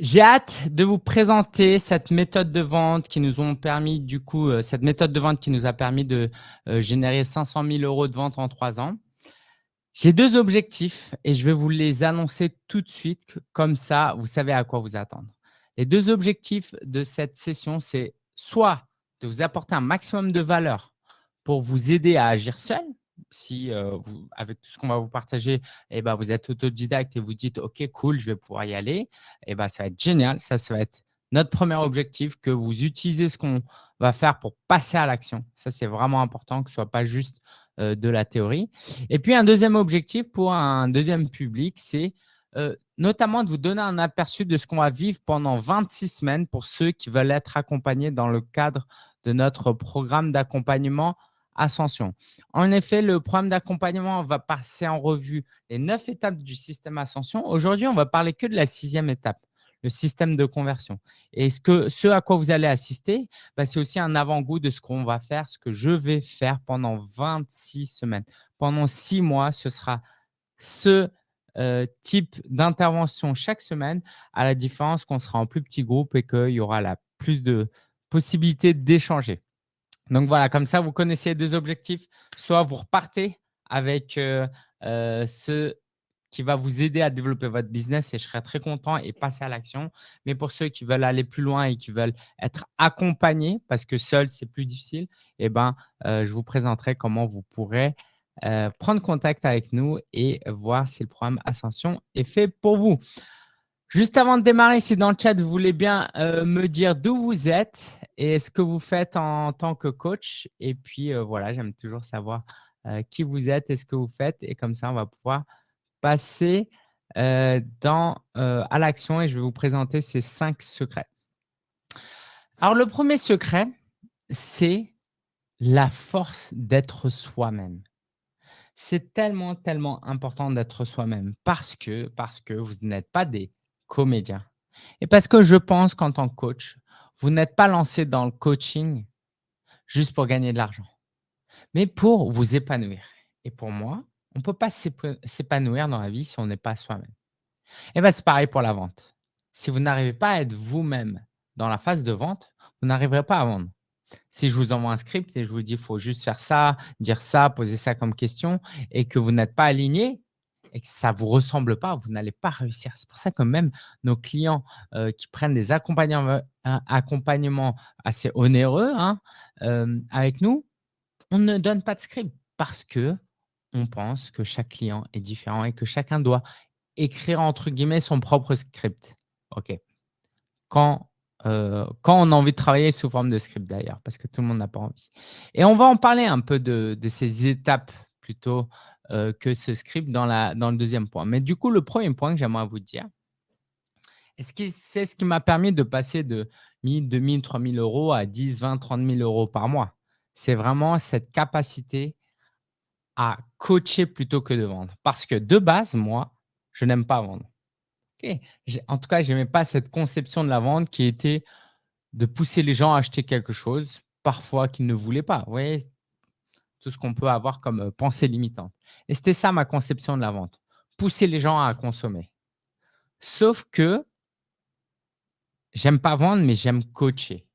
j'ai hâte de vous présenter cette méthode de vente qui nous permis du coup, euh, cette méthode de vente qui nous a permis de euh, générer 500 000 euros de vente en trois ans. J'ai deux objectifs et je vais vous les annoncer tout de suite. Comme ça, vous savez à quoi vous attendre. Les deux objectifs de cette session, c'est soit de vous apporter un maximum de valeur pour vous aider à agir seul, si vous, avec tout ce qu'on va vous partager, eh ben, vous êtes autodidacte et vous dites « Ok, cool, je vais pouvoir y aller eh ben, ça va être génial. Ça, ça va être notre premier objectif, que vous utilisez ce qu'on va faire pour passer à l'action. Ça, c'est vraiment important que ce ne soit pas juste de la théorie. Et puis, un deuxième objectif pour un deuxième public, c'est notamment de vous donner un aperçu de ce qu'on va vivre pendant 26 semaines pour ceux qui veulent être accompagnés dans le cadre de notre programme d'accompagnement Ascension. En effet, le programme d'accompagnement va passer en revue les neuf étapes du système Ascension. Aujourd'hui, on va parler que de la sixième étape, le système de conversion. Et ce, que, ce à quoi vous allez assister, bah, c'est aussi un avant-goût de ce qu'on va faire, ce que je vais faire pendant 26 semaines. Pendant six mois, ce sera ce euh, type d'intervention chaque semaine, à la différence qu'on sera en plus petit groupe et qu'il y aura la plus de possibilités d'échanger. Donc voilà, comme ça, vous connaissez deux objectifs. Soit vous repartez avec euh, euh, ce qui va vous aider à développer votre business et je serai très content et passer à l'action. Mais pour ceux qui veulent aller plus loin et qui veulent être accompagnés, parce que seul, c'est plus difficile, eh ben, euh, je vous présenterai comment vous pourrez prendre contact avec nous et voir si le programme Ascension est fait pour vous. Juste avant de démarrer, si dans le chat, vous voulez bien me dire d'où vous êtes et ce que vous faites en tant que coach? Et puis, euh, voilà, j'aime toujours savoir euh, qui vous êtes et ce que vous faites. Et comme ça, on va pouvoir passer dans, à l'action et je vais vous présenter ces cinq secrets. Alors, le premier secret, c'est la force d'être soi-même. C'est tellement, tellement important d'être soi-même parce que, parce que vous n'êtes pas des comédien. Et parce que je pense qu'en tant que coach, vous n'êtes pas lancé dans le coaching juste pour gagner de l'argent, mais pour vous épanouir. Et pour moi, on ne peut pas s'épanouir dans la vie si on n'est pas soi-même. Et bien, c'est pareil pour la vente. Si vous n'arrivez pas à être vous-même dans la phase de vente, vous n'arriverez pas à vendre. Si je vous envoie un script et je vous dis qu'il faut juste faire ça, dire ça, poser ça comme question et que vous n'êtes pas aligné, et que ça ne vous ressemble pas, vous n'allez pas réussir. C'est pour ça que même nos clients euh, qui prennent des accompagnements, assez onéreux hein, euh, avec nous, on ne donne pas de script parce que on pense que chaque client est différent et que chacun doit écrire entre guillemets son propre script. OK. Quand, euh, quand on a envie de travailler sous forme de script d'ailleurs, parce que tout le monde n'a pas envie. Et on va en parler un peu de ces étapes plutôt euh, que ce script dans, la, dans le deuxième point. Mais du coup, le premier point que j'aimerais vous dire, c'est ce qui m'a permis de passer de 1000, 2000, 3000 euros à 10, 20, 30 000 euros par mois? C'est vraiment cette capacité à coacher plutôt que de vendre. Parce que de base, moi, je n'aime pas vendre. En tout cas, je n'aimais pas cette conception de la vente qui était de pousser les gens à acheter quelque chose, parfois qu'ils ne voulaient pas. Vous voyez, tout ce qu'on peut avoir comme pensée limitante. Et c'était ça ma conception de la vente, pousser les gens à consommer. Sauf que j'aime pas vendre, mais j'aime coacher.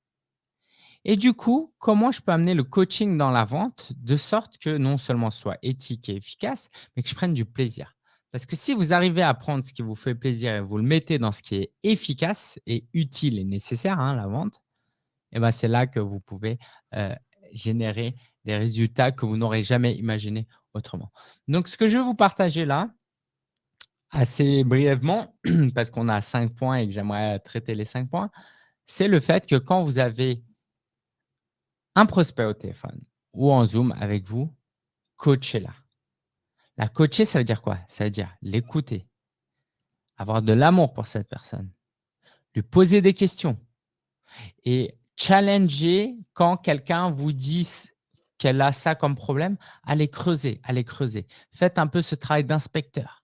Et du coup, comment je peux amener le coaching dans la vente de sorte que non seulement ce soit éthique et efficace, mais que je prenne du plaisir? Parce que si vous arrivez à prendre ce qui vous fait plaisir et vous le mettez dans ce qui est efficace et utile et nécessaire, hein, la vente, eh ben c'est là que vous pouvez générer des résultats que vous n'aurez jamais imaginé autrement. Donc, ce que je vais vous partager là, assez brièvement, parce qu'on a cinq points et que j'aimerais traiter les cinq points, c'est le fait que quand vous avez un prospect au téléphone ou en Zoom avec vous, coachez-la. La coacher, ça veut dire quoi? Ça veut dire l'écouter, avoir de l'amour pour cette personne, lui poser des questions et challenger quand quelqu'un vous dit qu'elle a ça comme problème, allez creuser, allez creuser. Faites un peu ce travail d'inspecteur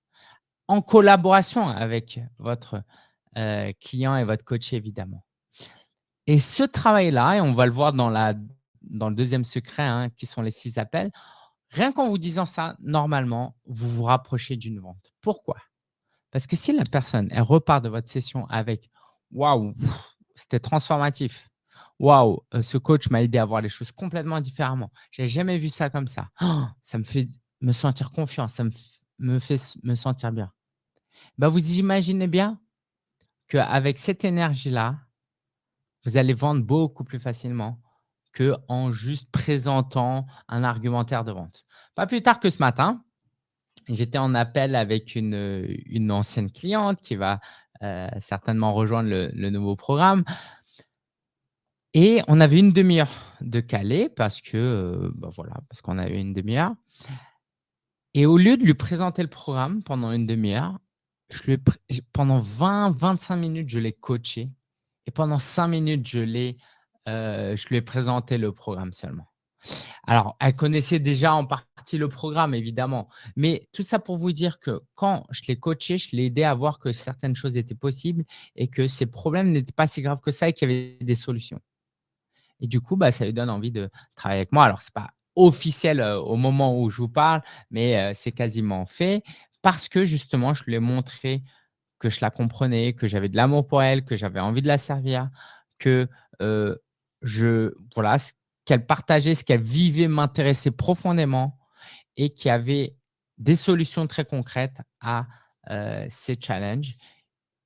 en collaboration avec votre euh, client et votre coach, évidemment. Et ce travail-là, et on va le voir dans, la, dans le deuxième secret, hein, qui sont les six appels, rien qu'en vous disant ça, normalement, vous vous rapprochez d'une vente. Pourquoi? Parce que si la personne, elle repart de votre session avec waouh, c'était transformatif. Waouh, heu, ce coach m'a aidé à voir les choses complètement différemment. J'avais jamais vu ça comme ça. Ça me fait me sentir confiant, ça me me fait me sentir bien. Bah, vous imaginez bien qu'avec cette énergie-là, vous allez vendre beaucoup plus facilement qu'en juste présentant un argumentaire de vente. Pas plus tard que ce matin, j'étais en appel avec une, une ancienne cliente qui va, heu, certainement rejoindre le nouveau programme et on avait une 1/2 heure de calé parce que, bah, voilà, parce qu'on avait une 1/2 heure et au lieu de lui présenter le programme pendant une 1/2 heure, je lui ai pré j pendant 20-25 minutes, je l'ai coachée et pendant 5 minutes, je heu, je lui ai présenté le programme seulement. Alors, elle connaissait déjà en partie le programme évidemment, mais tout ça pour vous dire que quand je l'ai coachée, je l'ai aidée à voir que certaines choses étaient possibles et que ses problèmes n'étaient pas si graves que ça et qu'il y avait des solutions et du coup, bah, ça lui donne envie de travailler avec moi. Alors, c'est pas officiel, heu, au moment où je vous parle, mais heu, c'est quasiment fait parce que justement, je lui ai montré que je la comprenais, que j'avais de l'amour pour elle, que j'avais envie de la servir, que, je voilà, ce qu'elle partageait, ce qu'elle vivait m'intéressait profondément et qu'il y avait des solutions très concrètes à, heu, ces challenges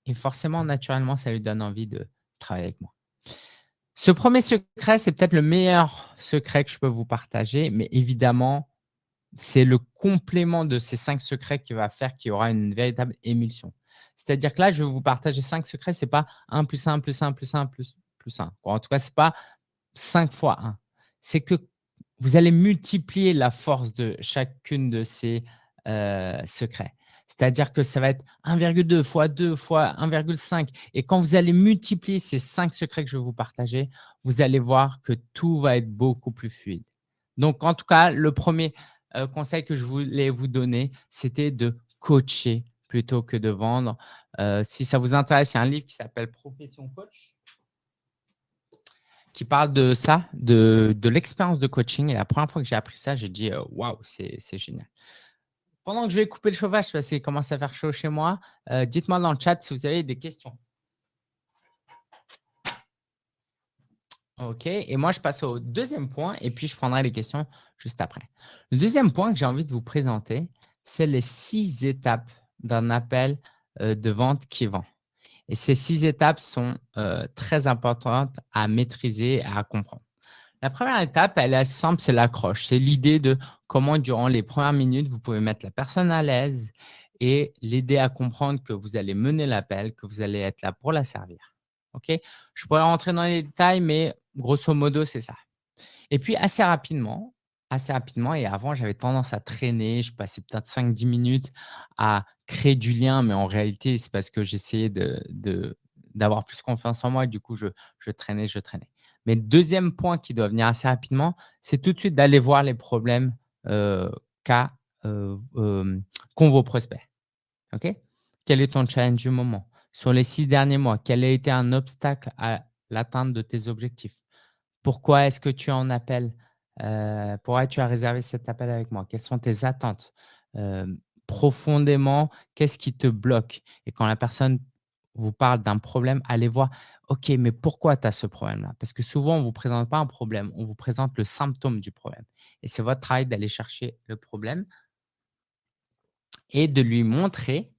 et forcément, naturellement, ça lui donne envie de travailler avec moi. Ce 1er secret, c'est peut-être le meilleur secret que je peux vous partager, mais évidemment, c'est le complément de ces 5 secrets qui va faire qu'il y aura une véritable émulsion. C'est-à-dire que là, je vais vous partager 5 secrets, c'est pas 1+1+1+1+1+1. Ou en tout cas, c'est pas 5 fois 1. C'est que vous allez multiplier la force de chacune de ces, heu, secrets. C'est-à-dire que ça va être 1,2 fois 2 fois 1,5 et quand vous allez multiplier ces 5 secrets que je vais vous partager, vous allez voir que tout va être beaucoup plus fluide. Donc en tout cas, le 1er, heu, conseil que je voulais vous donner, c'était de coacher plutôt que de vendre. Heu, si ça vous intéresse, il y a un livre qui s'appelle Profession coach qui parle de ça, de de l'expérience de coaching et la 1re fois que j'ai appris ça, j'ai dit: «Heu, waouh, c'est c'est génial». Pendant que je vais couper le chauffage parce qu'il commence à faire chaud chez moi, heu, dites-moi dans le chat si vous avez des questions. OK et moi, je passe au 2e point et puis je prendrai les questions juste après. Le 2e point que j'ai envie de vous présenter, c'est les 6 étapes d'un appel, heu, de vente qui vend et ces 6 étapes sont, heu, très importantes à maîtriser et à comprendre. La 1re étape, elle est simple, c'est l'accroche. C'est l'idée de comment durant les 1res minutes, vous pouvez mettre la personne à l'aise et l'aider à comprendre que vous allez mener l'appel, que vous allez être là pour la servir. OK? Je pourrais rentrer dans les détails, mais grosso modo, c'est ça et puis assez rapidement assez rapidement et avant, j'avais tendance à traîner, je passais peut-être 5-10 minutes à créer du lien, mais en réalité, c'est parce que j'essayais de de d'avoir plus confiance en moi et du coup, je traînais, je traînais. Mais 2e point qui doit venir assez rapidement, c'est tout de suite d'aller voir les problèmes, heu, qu'a, heu, hem, qu'ont vos prospects. Quel est ton challenge du moment? Sur les 6 derniers mois, quel a été un obstacle à l'atteinte de tes objectifs? Pourquoi est-ce que tu en appelles? Pourquoi tu as réservé cet appel avec moi? Quelles sont tes attentes? Profondément, qu'est-ce qui te bloque? Et quand la personne vous parle d'un problème, allez voir: «OK, mais pourquoi tu as ce problème-là?» parce que souvent, on vous présente pas un problème, on vous présente le symptôme du problème et c'est votre travail d'aller chercher le problème et de lui montrer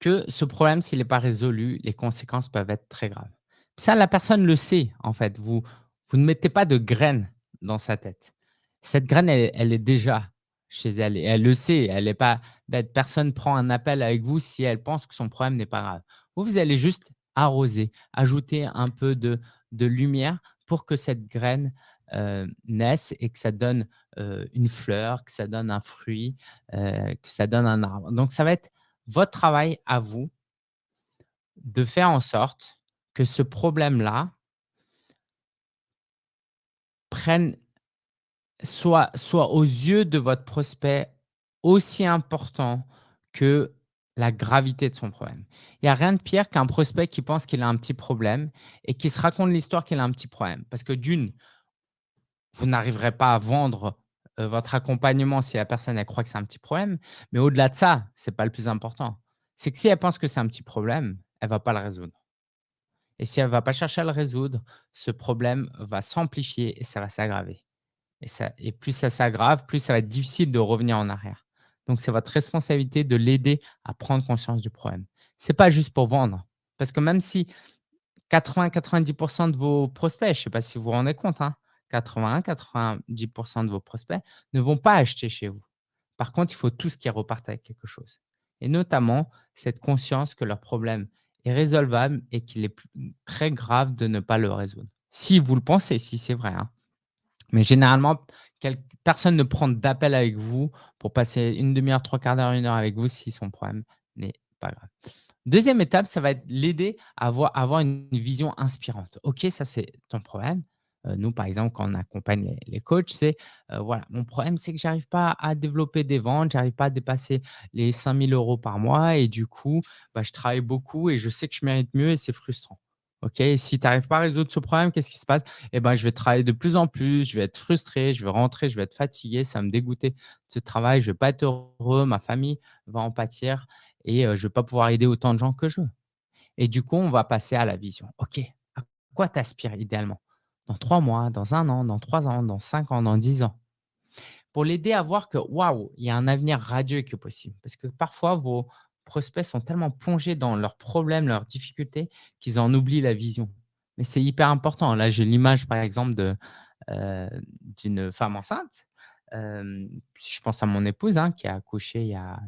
que ce problème, s'il est pas résolu, les conséquences peuvent être très graves. Ça, la personne le sait, en fait. Vous ne mettez pas de graine dans sa tête. Cette graine, elle est déjà chez elle et elle le sait, elle est pas. Personne prend un appel avec vous si elle pense que son problème n'est pas grave. Vous, vous allez juste arroser, ajouter un peu de lumière pour que cette graine, heu, naisse et que ça donne, heu, une fleur, que ça donne un fruit, heu, que ça donne un arbre. Donc ça va être votre travail à vous de faire en sorte que ce problème-là prenne soit soit aux yeux de votre prospect aussi important que la gravité de son problème. Il y a rien de pire qu'un prospect qui pense qu'il a un petit problème et qui se raconte l'histoire qu'il a un petit problème. Parce que d'1, vous n'arriverez pas à vendre, heu, votre accompagnement si la personne, elle croit que c'est un petit problème, mais au-delà de ça, c'est pas le plus important. C'est que si elle pense que c'est un petit problème, elle va pas le résoudre et si elle ne va pas chercher à le résoudre, ce problème va s'amplifier et ça va s'aggraver et plus ça s'aggrave, plus ça va être difficile de revenir en arrière. Donc c'est votre responsabilité de l'aider à prendre conscience du problème. C'est pas juste pour vendre, parce que même si 80-90% de vos prospects, je ne sais pas si vous vous rendez compte, hein, 81-90% de vos prospects ne vont pas acheter chez vous. Par contre, il faut tous qu'ils repartent avec quelque chose et notamment cette conscience que leur problème est résolvable et qu'il est très grave de ne pas le résoudre. Si vous le pensez, si c'est vrai, hein. Mais généralement, personne ne prend d'appel avec vous pour passer une demi-heure, trois quarts d'heure, une heure avec vous si son problème n'est pas grave. Deuxième étape, ça va être l'aider à avoir, une vision inspirante. OK, ça c'est ton problème. Euh, nous, par exemple, quand on accompagne les, coachs, c'est euh, voilà, mon problème, c'est que j'arrive pas à développer des ventes, j'arrive pas à dépasser les 5000 euros par mois et du coup, bah, je travaille beaucoup et je sais que je mérite mieux et c'est frustrant. OK, si tu n'arrives pas à résoudre ce problème, qu'est-ce qui se passe? Eh ben, je vais travailler de plus en plus, je vais être frustré, je vais rentrer, je vais être fatigué, ça va me dégoûter de ce travail, je ne vais pas être heureux, ma famille va en pâtir et je ne vais pas pouvoir aider autant de gens que je veux. Et du coup, on va passer à la vision. OK, à quoi t'aspires idéalement? Dans trois mois, dans un an, dans trois ans, dans cinq ans, dans dix ans? Pour l'aider à voir que, waouh, il y a un avenir radieux qui est possible. Parce que parfois, vos prospects sont tellement plongés dans leurs problèmes, leurs difficultés, qu'ils en oublient la vision. Mais c'est hyper important. Là, j'ai l'image, par exemple, euh, d'une femme enceinte. Euh, je pense à mon épouse hein, qui a accouché il y a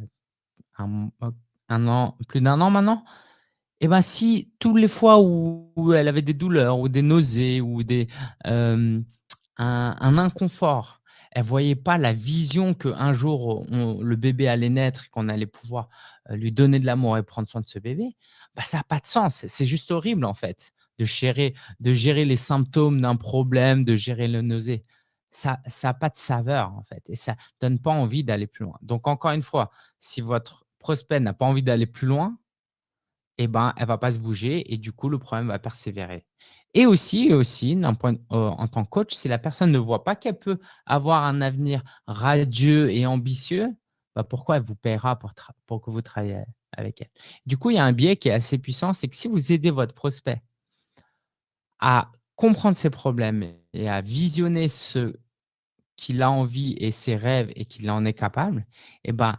un an, plus d'un an maintenant. Et ben, si toutes les fois où elle avait des douleurs ou des nausées ou des, un, inconfort, elle voyait pas la vision qu'un jour le bébé allait naître qu'on allait pouvoir lui donner de l'amour et prendre soin de ce bébé, bah, ça n'a pas de sens. C'est juste horrible en fait de gérer, de gérer les symptômes d'un problème, de gérer le nausée. Ça n'a pas de saveur en fait et ça donne pas envie d'aller plus loin. Donc encore une fois, si votre prospect n'a pas envie d'aller plus loin, eh ben, elle ne va pas se bouger et du coup, le problème va persévérer. Et aussi, aussi point, en tant que coach, si la personne ne voit pas qu'elle peut avoir un avenir radieux et ambitieux, bah pourquoi elle vous paiera pour, pour que vous travaillez avec elle? Du coup, il y a un biais qui est assez puissant, c'est que si vous aidez votre prospect à comprendre ses problèmes et à visionner ce qu'il a envie et ses rêves et qu'il en est capable, eh ben,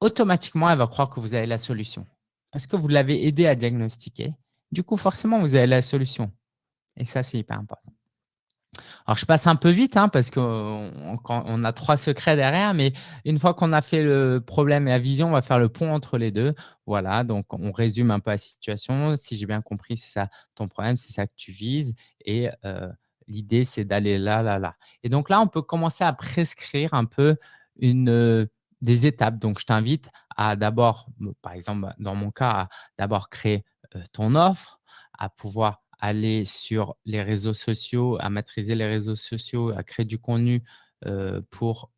automatiquement, elle va croire que vous avez la solution parce que vous l'avez aidé à diagnostiquer. Du coup, forcément, vous avez la solution. Et ça, c'est hyper important. Alors, je passe un peu vite hein, parce qu'on on a trois secrets derrière, mais une fois qu'on a fait le problème et la vision, on va faire le pont entre les deux. Voilà, donc on résume un peu la situation. Si j'ai bien compris, c'est ça ton problème, c'est ça que tu vises. Et euh, l'idée, c'est d'aller là, là, là. Et donc là, on peut commencer à prescrire un peu une, des étapes. Donc, je t'invite à d'abord, par exemple, dans mon cas, à d'abord créer ton offre, à pouvoir aller sur les réseaux sociaux, à maîtriser les réseaux sociaux, à créer du contenu pour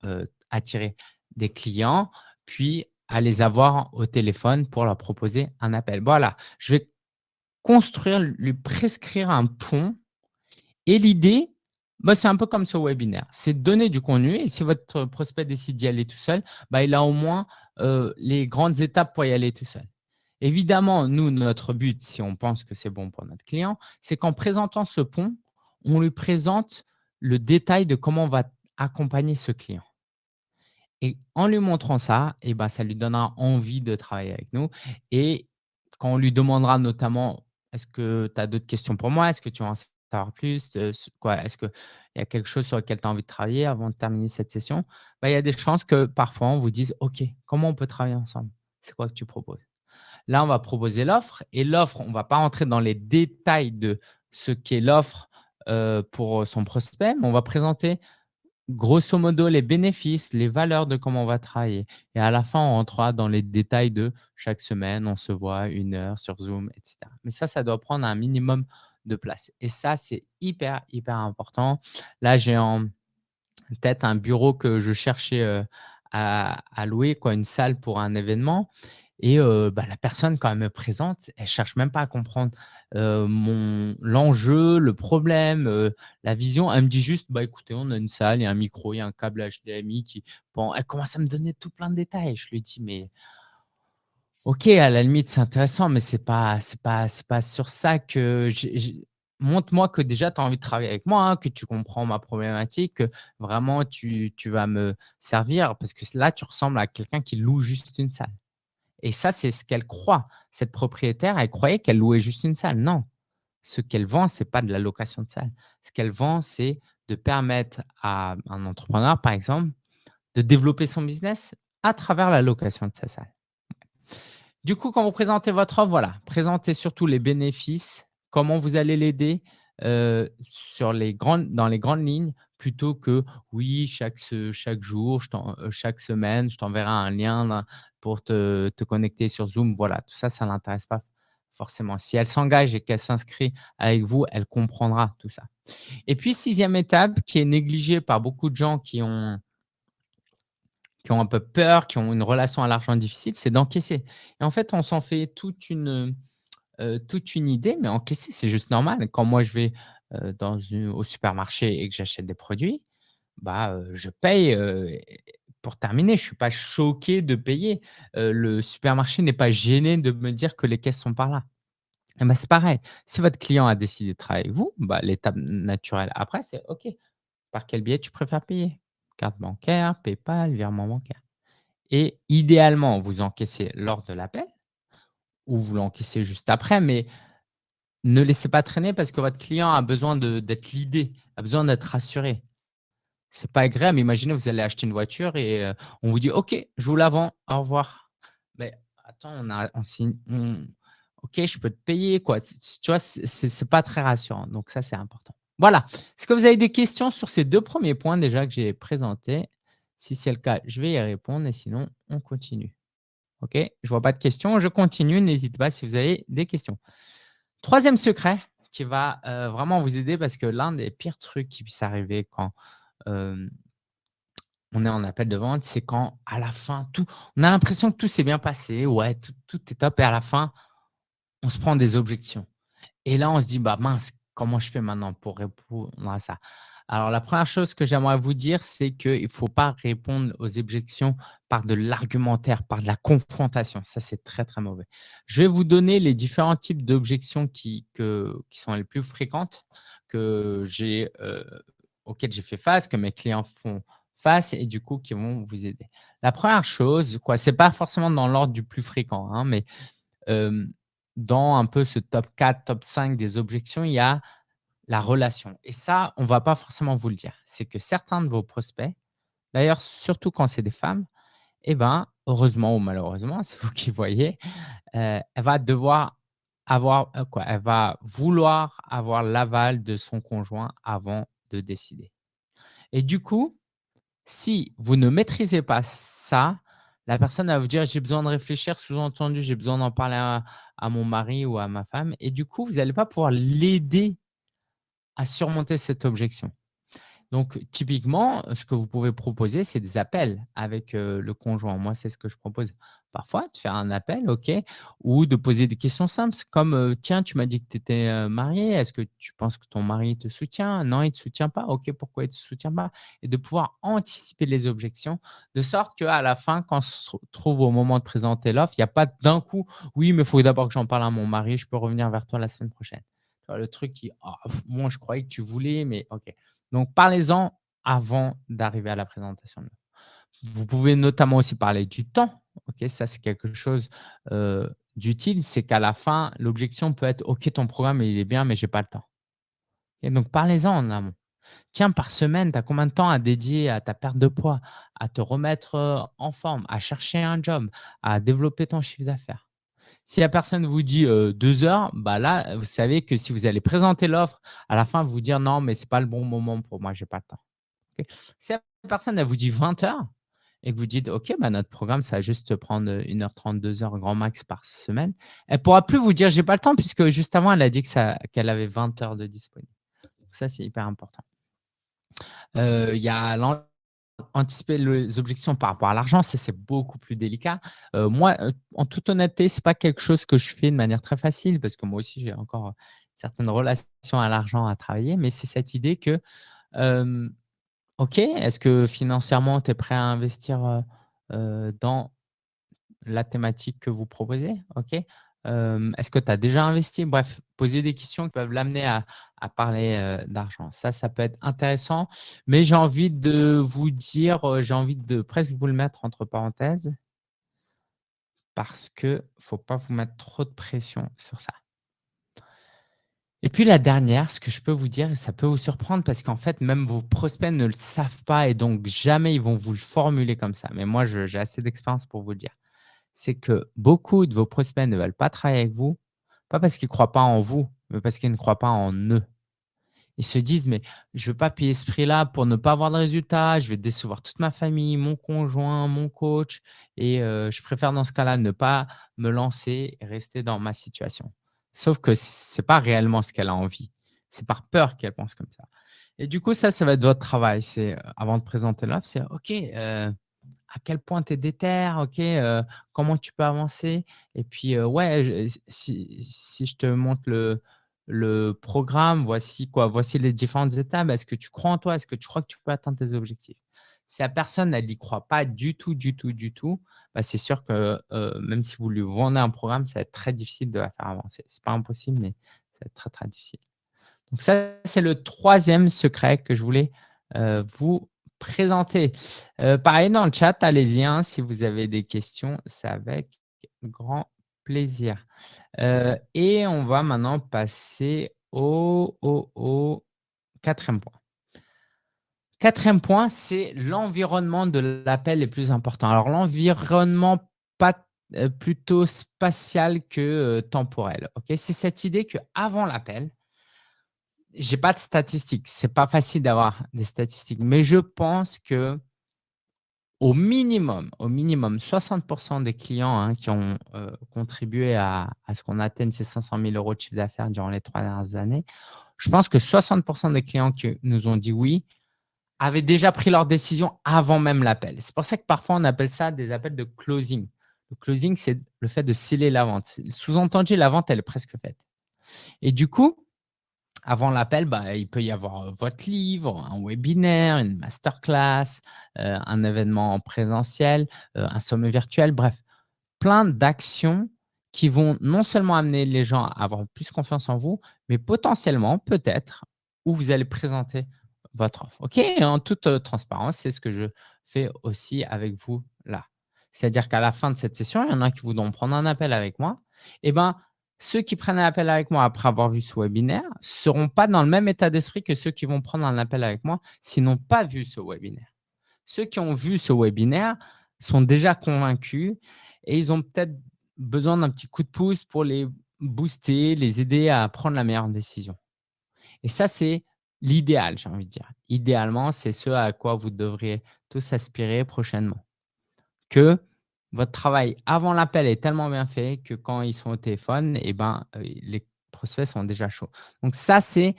attirer des clients, puis à les avoir au téléphone pour leur proposer un appel. Voilà, je vais construire, lui prescrire un pont. Et l'idée, bah, c'est un peu comme ce webinaire. C'est donner du contenu et si votre prospect décide d'y aller tout seul, bah, il a au moins euh, les grandes étapes pour y aller tout seul. Évidemment, nous, notre but, si on pense que c'est bon pour notre client, c'est qu'en présentant ce pont, on lui présente le détail de comment on va accompagner ce client. Et en lui montrant ça, eh ben, ça lui donnera envie de travailler avec nous. Et quand on lui demandera notamment, est-ce que tu as d'autres questions pour moi? Est-ce que tu en savoir plus? Quoi Est-ce qu'il y a quelque chose sur lequel tu as envie de travailler avant de terminer cette session? Bah, Il y a des chances que parfois, on vous dise « OK, comment on peut travailler ensemble? C'est quoi que tu proposes ?» Là, on va proposer l'offre et l'offre, on ne va pas rentrer dans les détails de ce qu'est l'offre pour son prospect, mais on va présenter grosso modo les bénéfices, les valeurs de comment on va travailler. Et à la fin, on rentrera dans les détails de chaque semaine, on se voit une heure sur Zoom, etc. Mais ça, ça doit prendre un minimum de place. Et ça, c'est hyper, hyper important. Là, j'ai en tête un bureau que je cherchais à, louer, quoi, une salle pour un événement. Et bah, la personne, quand elle me présente, elle cherche même pas à comprendre l'enjeu, le problème, la vision. Elle me dit juste, bah, écoutez, on a une salle, il y a un micro, il y a un câble HDMI. Qui... Elle commence à me donner tout plein de détails. Je lui dis, mais OK, à la limite, c'est intéressant, mais pas c'est pas pas sur ça que montre-moi que déjà tu as envie de travailler avec moi, hein, que tu comprends ma problématique, que vraiment tu tu vas me servir parce que là, tu ressembles à quelqu'un qui loue juste une salle et ça, c'est ce qu'elle croit. Cette propriétaire, elle croyait qu'elle louait juste une salle. Non, ce qu'elle vend, c'est pas de la location de salle. Ce qu'elle vend, c'est de permettre à un entrepreneur, par exemple, de développer son business à travers la location de sa salle. Du coup, quand vous présentez votre offre, voilà, présentez surtout les bénéfices, comment vous allez l'aider, grandes dans les grandes lignes plutôt que: «Oui, chaque jour, heu, chaque semaine, je t'enverrai un lien pour te te connecter sur Zoom». Voilà, tout ça, ça l'intéresse pas forcément. Si elle s'engage et qu'elle s'inscrit avec vous, elle comprendra tout ça. Et puis sixième étape qui est négligée par beaucoup de gens qui ont qui ont un peu peur, qui ont une relation à l'argent difficile, c'est d'encaisser. Et en fait, on s'en fait toute une, heu, toute une idée, mais encaisser, c'est juste normal. Quand moi je vais, heu, dans une au supermarché et que j'achète des produits, bah, heu, je paye, pour terminer, je suis pas choqué de payer. Heu, le supermarché n'est pas gêné de me dire que les caisses sont par là. Et bah, c'est pareil, si votre client a décidé de travailler avec vous, bah, l'étape naturelle après, c'est OK, par quel biais tu préfères payer? Carte bancaire, PayPal, virement bancaire et idéalement, vous encaissez lors de l'appel ou vous l'encaissez juste après, mais ne laissez pas traîner parce que votre client a besoin d'être leadé, a besoin d'être rassuré. C'est pas agréable. Imaginez, vous allez acheter une voiture et heu, on vous dit: «OK, je vous la vends, au revoir». Mais attends, on a on signe OK, je peux te payer quoi. Tu vois? C'est c'est pas très rassurant, donc ça, c'est important. Voilà. Est-ce que vous avez des questions sur ces 2 premiers points déjà que j'ai présentés? Si c'est le cas, je vais y répondre et sinon on continue. OK? Je vois pas de questions, je continue. N'hésitez pas si vous avez des questions. Troisième secret qui va, heu, vraiment vous aider parce que l'un des pires trucs qui puisse arriver quand, on est en appel de vente, c'est quand à la fin tout on a l'impression que tout s'est bien passé, ouais, tout tout est top et à la fin, on se prend des objections et là, on se dit: «Bah mince, comment je fais maintenant pour répondre à ça?» alors la première chose que j'aimerais vous dire, c'est qu'il ne faut pas répondre aux objections par de l'argumentaire, par de la confrontation. Ça, c'est très, très mauvais. Je vais vous donner les différents types d'objections qui sont les plus fréquentes, que j'ai, auxquelles j'ai fait face, que mes clients font face et du coup qui vont vous aider. La première chose, quoi, c'est pas forcément dans l'ordre du plus fréquent, hein, mais dans un peu ce top 4, top 5 des objections, il y a la relation et ça, on va pas forcément vous le dire. C'est que certains de vos prospects, d'ailleurs surtout quand c'est des femmes et ben, heureusement ou malheureusement, c'est vous qui voyez, heu, elle va devoir avoir, heu, quoi? Elle va vouloir avoir l'aval de son conjoint avant de décider et du coup, si vous ne maîtrisez pas ça, la personne va vous dire: «J'ai besoin de réfléchir», sous-entendu: «J'ai besoin d'en parler à à mon mari ou à ma femme» et du coup, vous allez pas pouvoir l'aider à surmonter cette objection. Donc typiquement, ce que vous pouvez proposer, c'est des appels avec, heu, le conjoint. Moi, c'est ce que je propose. Parfois, de faire un appel, OK, ou de poser des questions simples comme, heu: «Tiens, tu m'as dit que tu étais, heu, mariée. Est-ce que tu penses que ton mari te soutient? Non, il te soutient pas? OK, pourquoi il te soutient pas?» et de pouvoir anticiper les objections, de sorte qu'à la fin, quand on se trouve au moment de présenter l'offre, il y a pas d'un coup: «Oui, mais il faut d'abord que j'en parle à mon mari, je peux revenir vers toi la semaine prochaine». Le truc qui: «Ah, moi, je croyais que tu voulais, mais OK». Donc parlez-en avant d'arriver à la présentation. Vous pouvez notamment aussi parler du temps. OK, ça, c'est quelque chose, d'utile. C'est qu'à la fin, l'objection peut être: «OK, ton programme, il est bien, mais j'ai pas le temps» donc parlez-en en amont. «Tiens, par semaine, tu as combien de temps à dédier à ta perte de poids, à te remettre, en forme, à chercher un job, à développer ton chiffre d'affaires?» Si la personne vous dit, heu, 2 heures, bah là, vous savez que si vous allez présenter l'offre, à la fin, vous dire: «Non, mais c'est pas le bon moment pour moi, j'ai pas le temps». Si la personne, elle vous dit 20 heures et que vous dites: «OK, bah, notre programme, ça va juste prendre, heu, 1 heure 30, 2 heures grand max par semaine», elle pourra plus vous dire: «J'ai pas le temps» puisque juste avant, elle a dit qu'elle avait 20 heures de disponible. Ça, c'est hyper important. Heu, il y a anticiper les objections par rapport à l'argent, c'est beaucoup plus délicat. Heu, moi, heu, en toute honnêteté, c'est pas quelque chose que je fais de manière très facile parce que moi aussi, j'ai encore, heu, certaines relations à l'argent à travailler, mais c'est cette idée que, OK, est-ce que financièrement, tu es prêt à investir, dans la thématique que vous proposez, OK? Est-ce que tu as déjà investi? Bref, poser des questions qui peuvent l'amener à parler, d'argent. Ça, ça peut être intéressant, mais j'ai envie de vous dire, j'ai envie de presque vous le mettre entre parenthèses parce que faut pas vous mettre trop de pression sur ça. Et puis la dernière, ce que je peux vous dire et ça peut vous surprendre parce qu'en fait, même vos prospects ne le savent pas et donc jamais ils vont vous le formuler comme ça. Mais moi, j'ai assez d'expérience pour vous le dire. C'est que beaucoup de vos prospects ne veulent pas travailler avec vous, pas parce qu'ils ne croient pas en vous, mais parce qu'ils ne croient pas en eux. Ils se disent: «Mais je ne veux pas payer ce prix-là pour ne pas avoir de résultat, je vais décevoir toute ma famille, mon conjoint, mon coach et heu, je préfère dans ce cas-là ne pas me lancer et rester dans ma situation». Sauf que ce n'est pas réellement ce qu'elle a envie. C'est par peur qu'elle pense comme ça. Et du coup, ça, ça va être votre travail. C'est, heu, avant de présenter l'offre, c'est: «OK, heu, à quel point tu es déter? OK, heu, comment tu peux avancer? Et puis, heu, ouais, si si je te montre le le programme, voici quoi, voici les différentes étapes. Est-ce que tu crois en toi? Est-ce que tu crois que tu peux atteindre tes objectifs? Si la personne, elle n'y croit pas du tout, du tout, du tout, bah, c'est sûr que, heu, même si vous lui vendez un programme, ça va être très difficile de la faire avancer. C'est pas impossible, mais ça va être très, très difficile. Donc ça, c'est le troisième secret que je voulais, vous présenter. Heu, pareil dans le chat, allez-y, hein, si vous avez des questions, c'est avec grand plaisir. Heu et on va maintenant passer au au au 4e point. Quatrième point, c'est l'environnement de l'appel est plus important. Alors l'environnement heu, plutôt spatial que, temporel, OK? C'est cette idée qu'avant l'appel j'ai pas de statistiques, c'est pas facile d'avoir des statistiques, mais je pense que au minimum, au minimum 60% des clients, hein, qui ont, heu, contribué à à ce qu'on atteigne ces 500 000 € de chiffre d'affaires durant les 3 dernières années, je pense que 60% des clients qui nous ont dit «oui» avaient déjà pris leur décision avant même l'appel. C'est pour ça que parfois on appelle ça des appels de closing. Le closing, c'est le fait de sceller la vente. Sous-entendu, la vente, elle est presque faite et du coup, avant l'appel, bah, il peut y avoir, votre livre, un webinaire, une masterclass, heu, un événement en présentiel, heu, un sommet virtuel, bref, plein d'actions qui vont non seulement amener les gens à avoir plus confiance en vous, mais potentiellement, peut-être, où vous allez présenter votre offre. OK? En toute, transparence, c'est ce que je fais aussi avec vous là. C'est-à-dire qu'à la fin de cette session, il y en a qui voudront prendre un appel avec moi et ben, ceux qui prennent un appel avec moi après avoir vu ce webinaire ne seront pas dans le même état d'esprit que ceux qui vont prendre un appel avec moi s'ils n'ont pas vu ce webinaire. Ceux qui ont vu ce webinaire sont déjà convaincus et ils ont peut-être besoin d'un petit coup de pouce pour les booster, les aider à prendre la meilleure décision. Et ça, c'est l'idéal, j'ai envie de dire. Idéalement, c'est ce à quoi vous devriez tous aspirer prochainement. Que votre travail avant l'appel est tellement bien fait que quand ils sont au téléphone et ben, heu, les prospects sont déjà chauds. Donc ça, c'est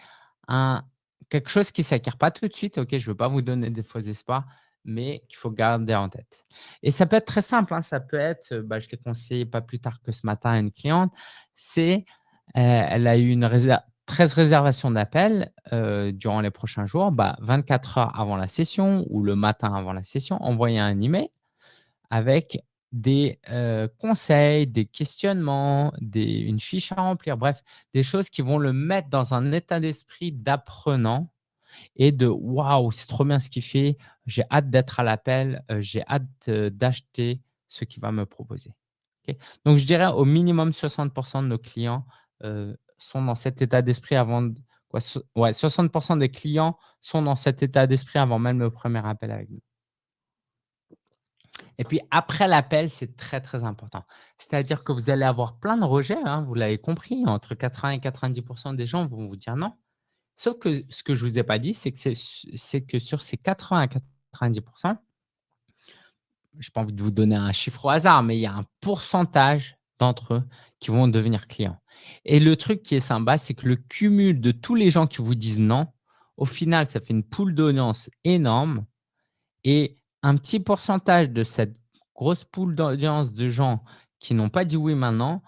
quelque chose qui ne s'acquiert pas tout de suite, OK? Je ne veux pas vous donner des faux espoirs, mais qu'il faut garder en tête. Et ça peut être très simple, hein, ça peut être, bah, je l'ai conseillé pas plus tard que ce matin à une cliente, c'est, heu, elle a eu une réser 13 réservations d'appels, heu, durant les prochains jours. Bah, 24 heures avant la session ou le matin avant la session, envoyer un email avec des, conseils, des questionnements, une fiche à remplir, bref, des choses qui vont le mettre dans un état d'esprit d'apprenant et de: «Waouh, c'est trop bien ce qu'il fait, j'ai hâte d'être à l'appel, j'ai hâte, d'acheter ce qu'il va me proposer». Donc je dirais au minimum 60% de nos clients, sont dans cet état d'esprit avant quoi, so ouais, 60% des clients sont dans cet état d'esprit avant même le premier appel avec nous. Et puis après l'appel, c'est très, très important. C'est-à-dire que vous allez avoir plein de rejets, hein, vous l'avez compris, entre 80 et 90% des gens vont vous dire non. Sauf que ce que je ne vous ai pas dit, c'est que que sur ces 80 à 90% je n'ai pas envie de vous donner un chiffre au hasard, mais il y a un pourcentage d'entre eux qui vont devenir clients. Et le truc qui est sympa, c'est que le cumul de tous les gens qui vous disent non, au final, ça fait une poule d'audience énorme et un petit pourcentage de cette grosse poule d'audience de gens qui n'ont pas dit oui maintenant,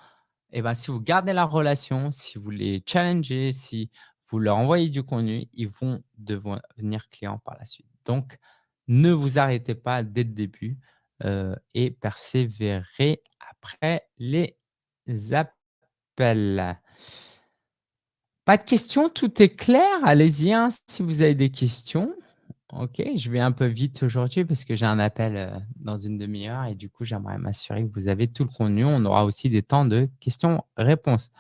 et ben, si vous gardez la relation, si vous les challengez, si vous leur envoyez du contenu, ils vont devenir clients par la suite. Donc, ne vous arrêtez pas dès le début. heu et persévérer après les appels. Pas de questions? Tout est clair? Allez-y, hein, si vous avez des questions. OK, je vais un peu vite aujourd'hui parce que j'ai un appel, heu, dans une 1/2 heure et du coup, j'aimerais m'assurer que vous avez tout le contenu. On aura aussi des temps de questions-réponses.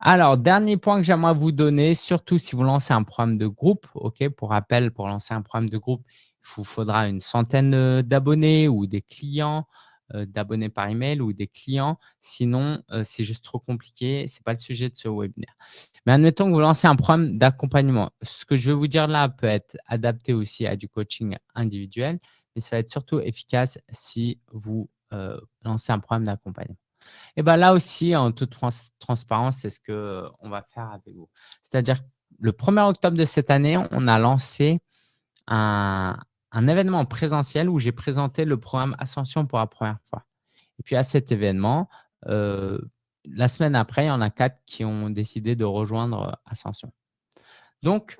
Alors, dernier point que j'aimerais vous donner, surtout si vous lancez un programme de groupe, OK? Pour rappel, pour lancer un programme de groupe, il vous faudra une centaine, heu, d'abonnés ou des clients, d'abonnés par email ou des clients. Sinon, heu, c'est juste trop compliqué, c'est pas le sujet de ce webinaire. Mais admettons que vous lancez un programme d'accompagnement. Ce que je vais vous dire là peut être adapté aussi à du coaching individuel, mais ça va être surtout efficace si vous, heu, lancez un programme d'accompagnement. Et bah, là aussi, en toute trans transparence, c'est ce qu'on va faire avec vous. C'est-à-dire le 1er octobre de cette année, on a lancé un un événement en présentiel où j'ai présenté le programme Ascension pour la 1re fois. Et puis à cet événement, heu, la semaine après, il y en a 4 qui ont décidé de rejoindre Ascension. Donc,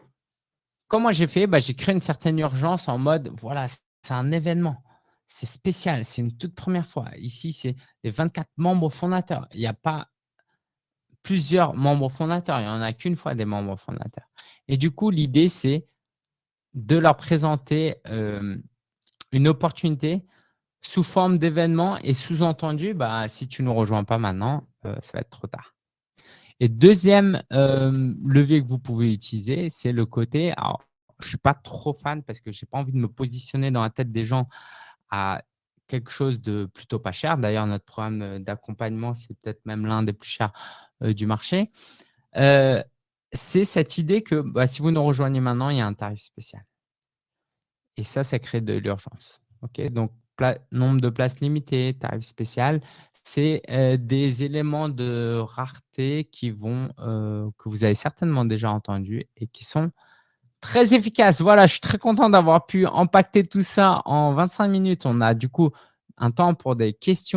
comment j'ai fait? Bah, j'ai créé une certaine urgence en mode, voilà, c'est un événement, c'est spécial, c'est une toute 1re fois. Ici, c'est les 24 membres fondateurs. Il y a pas plusieurs membres fondateurs, il y en a qu'1 fois des membres fondateurs. Et du coup, l'idée, c'est de leur présenter, hem, une opportunité sous forme d'événement et sous-entendu, bah, si tu ne nous rejoins pas maintenant, heu, ça va être trop tard. Et 2e, hem, levier que vous pouvez utiliser, c'est le côté alors, je suis pas trop fan parce que j'ai pas envie de me positionner dans la tête des gens à quelque chose de plutôt pas cher. D'ailleurs, notre programme, d'accompagnement, c'est peut-être même l'un des plus chers, du marché. C'est cette idée que, bah, si vous nous rejoignez maintenant, il y a un tarif spécial. Et ça, ça crée de l'urgence. Donc nombre de places limitées, tarif spécial, c'est, heu, des éléments de rareté heu, que vous avez certainement déjà entendus et qui sont très efficaces. Voilà, je suis très content d'avoir pu empaqueter tout ça en 25 minutes. On a du coup un temps pour des questions